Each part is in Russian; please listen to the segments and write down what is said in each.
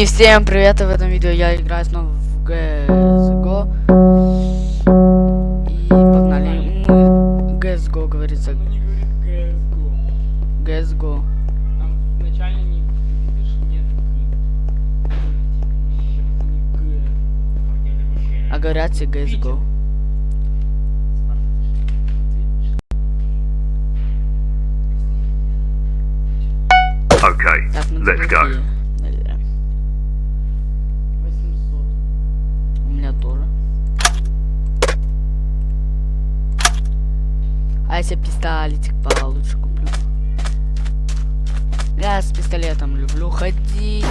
И всем привет, в этом видео я играю снова в CSGO. И погнали. Мы CSGO говорится. Нет А говорят все CSGO. Okay, Так, ну let's go. А если пистолетик получше куплю? Я с пистолетом люблю ходить.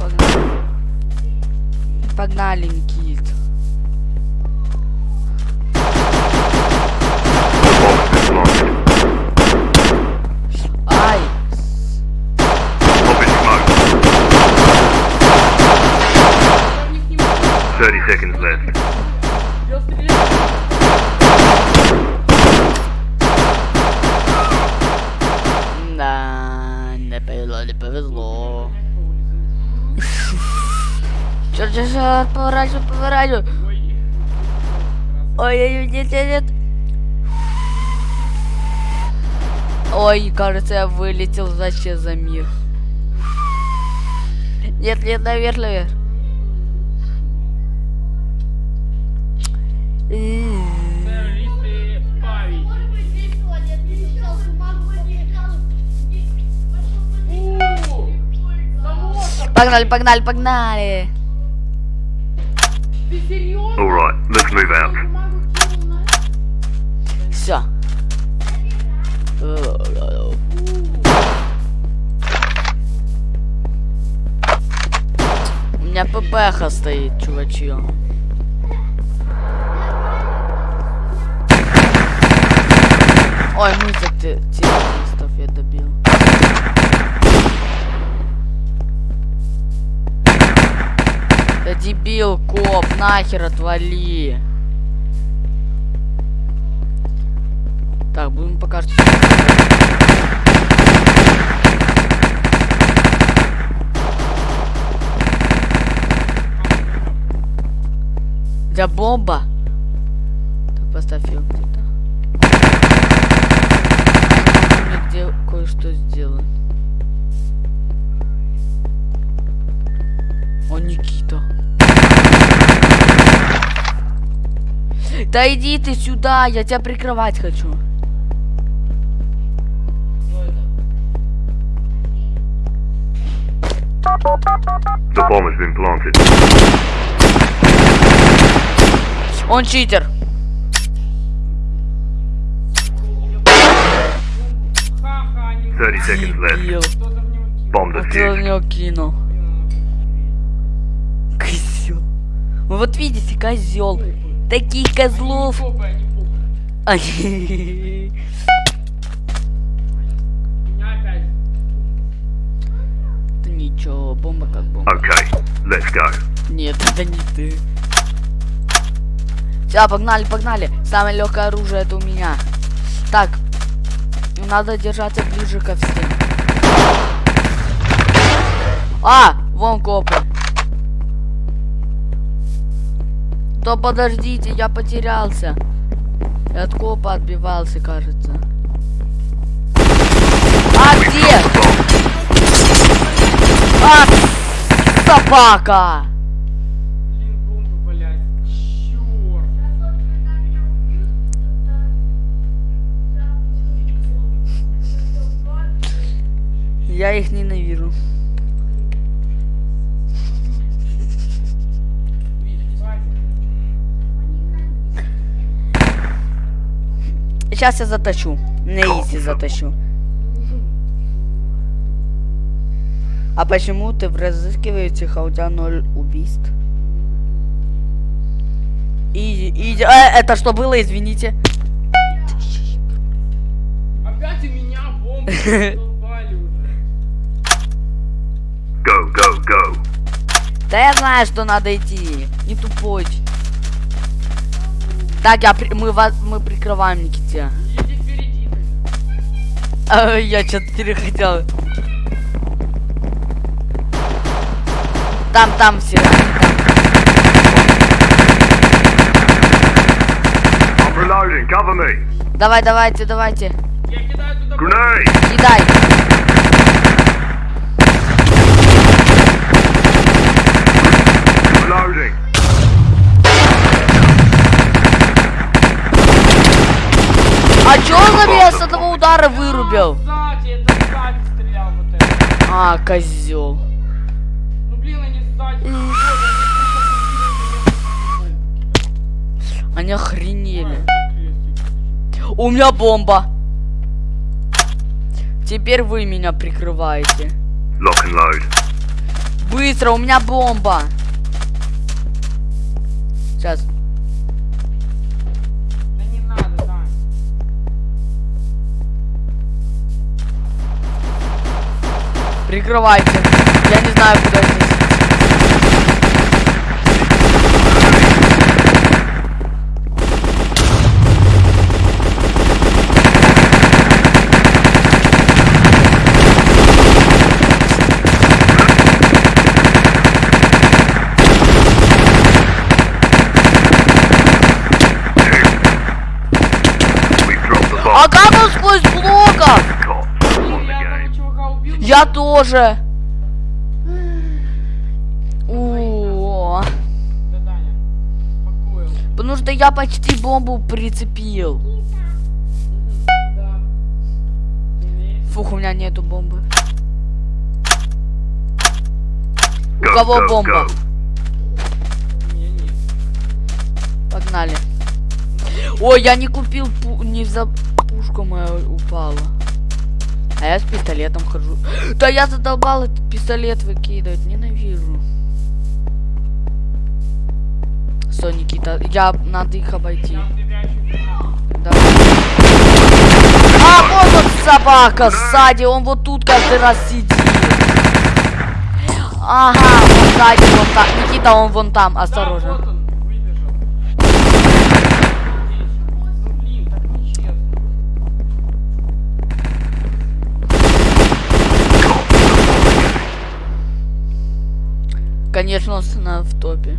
Погнали. Погнали, Никит. Ай! Я. 30 seconds left. Черт, поворачивай, поворачивай. Ой. Ой-ой-ой, нет, нет, нет. Ой, кажется, я вылетел вообще за мир. Нет, нет, наверх, наверх. Погнали, погнали, погнали. Ты? Alright, let's move out. Все. У меня ППХ стоит, чувачье. Ой, мы за дебил, коп, нахер отвали. Так, будем пока что... Для бомба. Так, поставь ее где-то. Где кое-что сделать. О, Никита. Да иди ты сюда, я тебя прикрывать хочу. The bomb has been planted. Он читер. 30 seconds left. Bomb defused. него кинул? Козел. Вы вот видите, козел. Таких козлов. Да ничего, бомба как бомба. Okay, let's go. Нет, это не ты. Все, погнали, погнали. Самое легкое оружие это у меня. Так, надо держаться ближе ко всем. А, вон копы. То подождите, я потерялся. Я от копа отбивался, кажется. А где? А, собака! Блин, бомбы. Я их ненавижу. Сейчас я затащу. На изи затащу. А почему ты в разыскиваете, а у тебя ноль убийств? Иди, иди. Э, это что было, извините? Опять у меня уже. Go, go, go. Да я знаю, что надо идти. Не тупой. Так, я при- мы вас мы прикрываем Никите. А, я что-то перехотел. Там, там все. Давай, давайте, давайте. Я кидаю туда... Кидай. Reloading. А чё на меня с одного удара вырубил? Сзади, это сзади стрелял вот это. А, козел. Ну блин, они сзади. Они охренели. У меня бомба. Теперь вы меня прикрываете. Lock and load. Быстро, у меня бомба. Сейчас. Прикрывайте. Я не знаю, куда А как он сквозь блоков? Cops Блин, won the я одного game. чувака убил. Я тоже. О, потому что я почти бомбу прицепил. Фух, у меня нету бомбы. У кого бомба? Погнали. Ой, я не купил пу- не за пушка моя упала. А я с пистолетом хожу. Да я задолбал этот пистолет выкидывать, ненавижу. Стой, Никита, я надо их обойти. Да. А, вот он собака сзади, он вот тут каждый раз сидит. Ага, он сзади, вон там. Никита, он вон там, осторожно. Конечно, он в топе.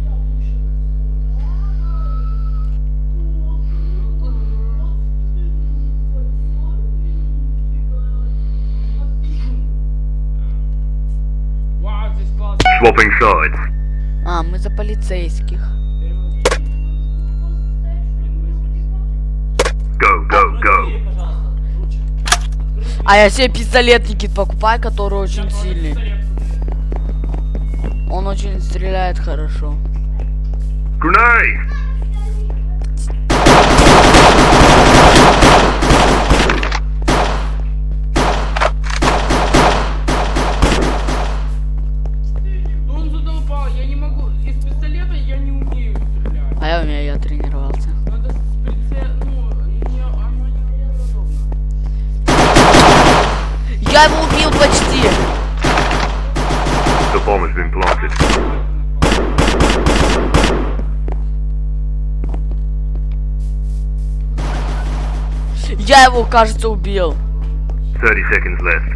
Swapping sides. А, мы за полицейских. Go, go, go. А я себе пистолет, Никит, покупаю, который очень сильный. Он очень стреляет хорошо. Grenade. Он задолбал, я не могу. Из пистолета я не умею стрелять. А я умею, я тренировался. Надо с прицел... Ну, не, оно не неудобно. Я его убил почти. The bomb has been planted. Я его, кажется, убил. 30 seconds left.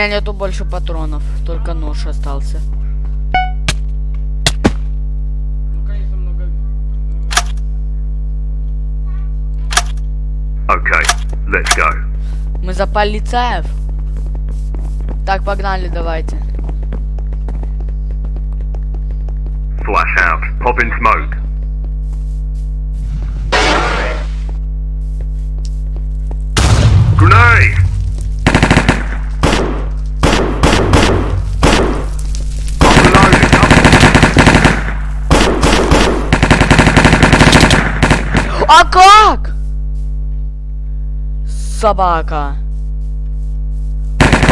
Меня нету больше патронов, только нож остался. Ну, конечно, много... Okay, let's go. Мы за полицаев. Так, погнали, давайте. Flash out. Pop in smoke. Grenade! I'm reloading. А как? Собака.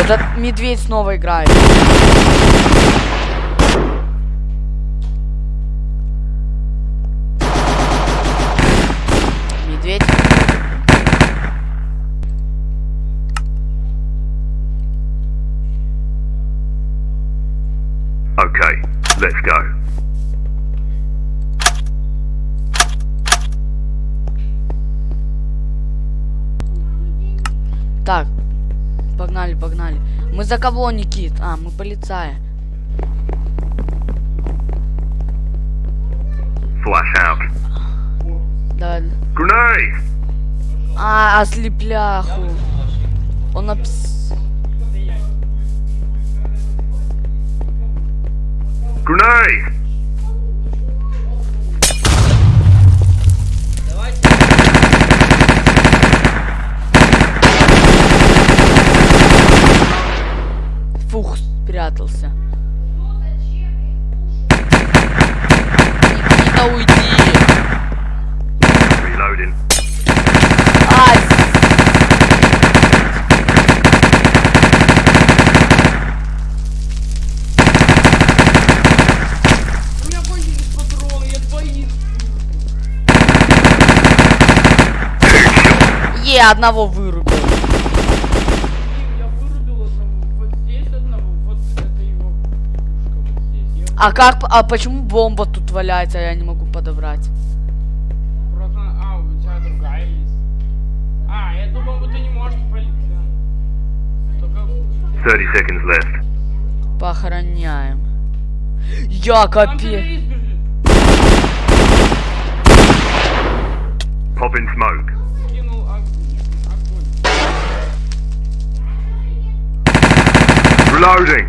Этот медведь снова играет. За кого, Никит? А, мы полицаи. Flash out. Да. Grenade! А, ослепляху. Он напс... Grenade! Е, одного вырубил. Я вырубил одного. Вот здесь одного, вот это его пушка вот здесь. Я А как, а почему бомба тут валяется, я не могу подобрать? просто... А, у тебя другая есть. А, эту бомбу ты не можешь полить, да. Только... 30 seconds left. Похороняем. Я капец. Pop in smoke. Reloading.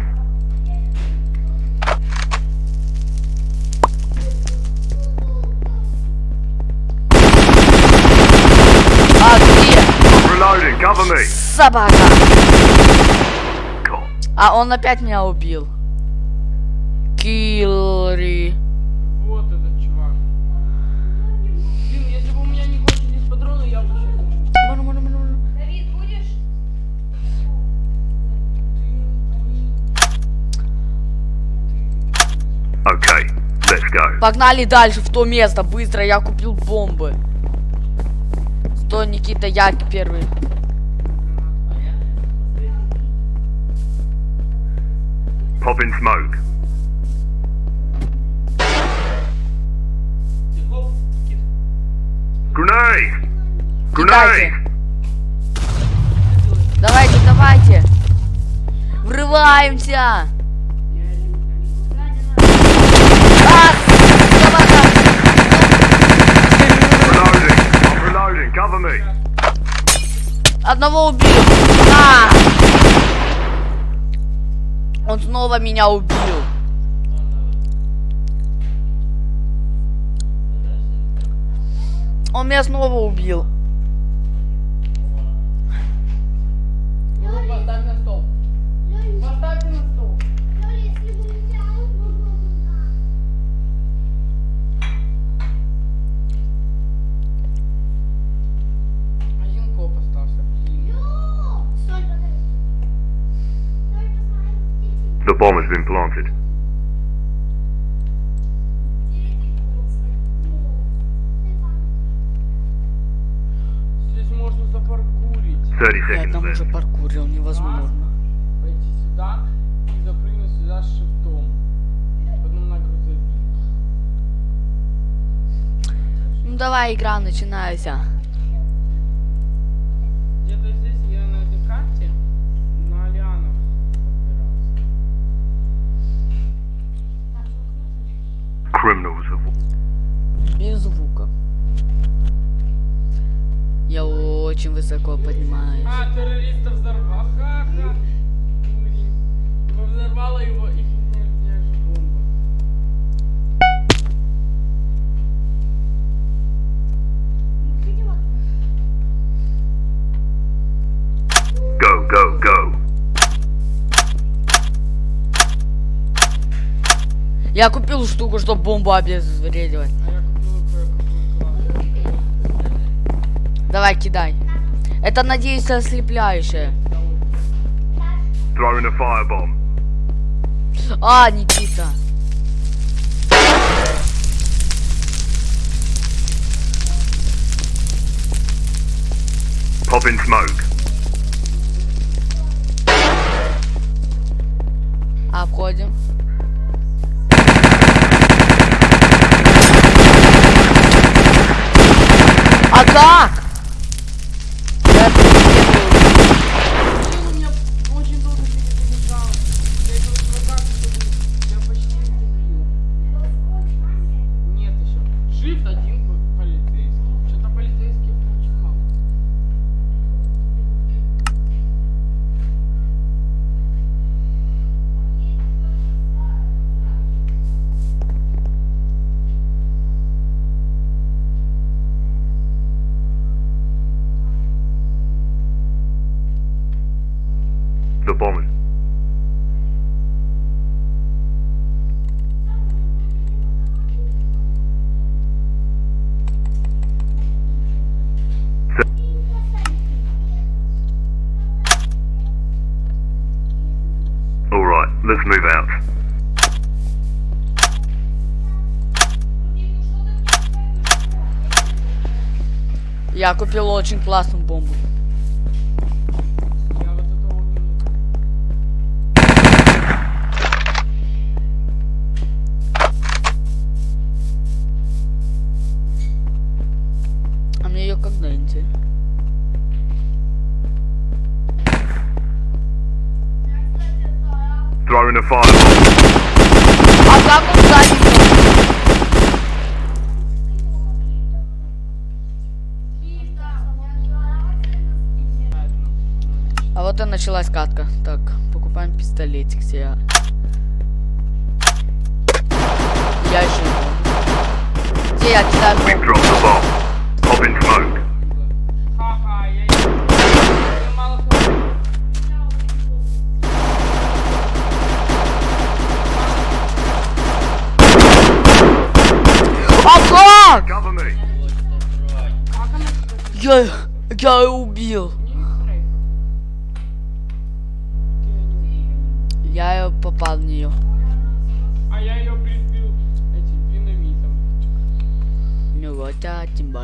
А где? Reloading. Cover me. Собака. А он опять меня убил. Киллри. Okay, let's go. Погнали дальше в то место. Быстро, я купил бомбы. Стой, Никита, я первый. Pop in smoke. Grenade! Grenade! Давайте, давайте. Врываемся. А, собака. Reloading! I'm reloading. Одного убил. А! Он снова меня убил. Он меня снова убил. Bomb has been planted. Здесь можно запаркурить. 30 Я seconds там left. уже паркурил, невозможно. Пойти сюда и запрыгнуть сюда с шифтом. Потом на грузовик. Ну давай, игра, начинайся. Где-то здесь Criminals have Без звука. Я очень высоко поднимаюсь. А, террориста взорвал. Ха-ха. Взорвала его их Я купил штуку, чтобы бомбу. А класс. Давай, кидай. Это, надеюсь, ослепляющее. А, Никита. Popping smoke. А Я купил очень классную бомбу. Началась катка. Так, покупаем пистолетик себе. Я еще не Где я кидаю бомбу? я... Я мало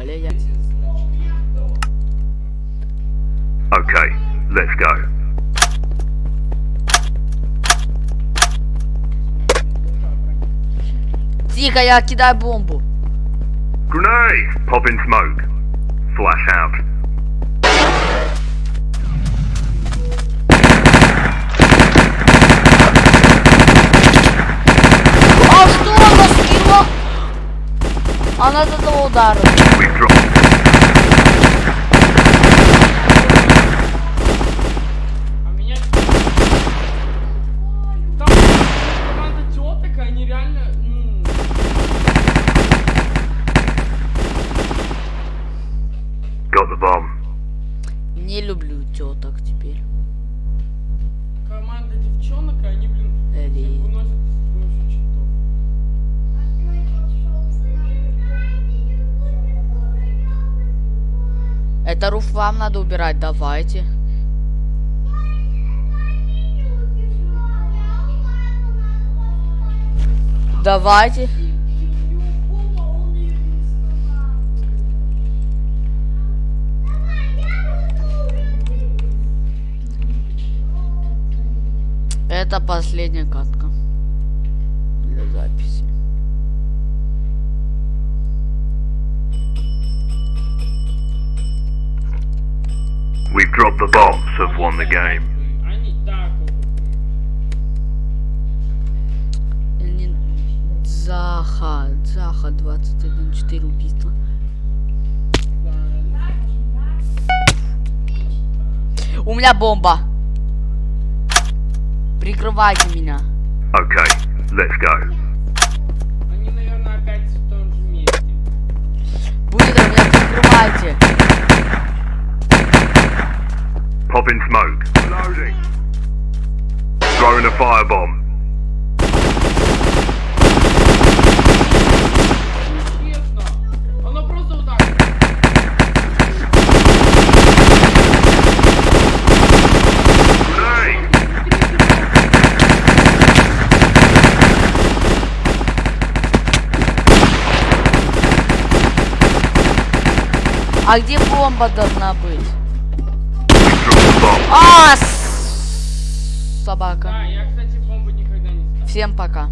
а тем более я. Okay, let's go. Тихо, я кидаю бомбу. Grenade! Popping smoke. Flash out. Ну, Got the bomb. Не люблю теток теперь. команда девчонок, они, блин, выносят Это руф вам надо убирать, давайте. Давайте. Это последняя катка для записи. Dropped the bombs, have won the game. Заха, Заха 21, 4 убийства. У меня бомба. Прикрывайте меня. Okay, let's go. они, наверное, опять в том же месте. Будет меня прикрывайте. Popping smoke. Loading. Throwing a firebomb. А где бомба должна быть? А, собака. Да, я, кстати, бомбу никогда не ставил. Всем пока.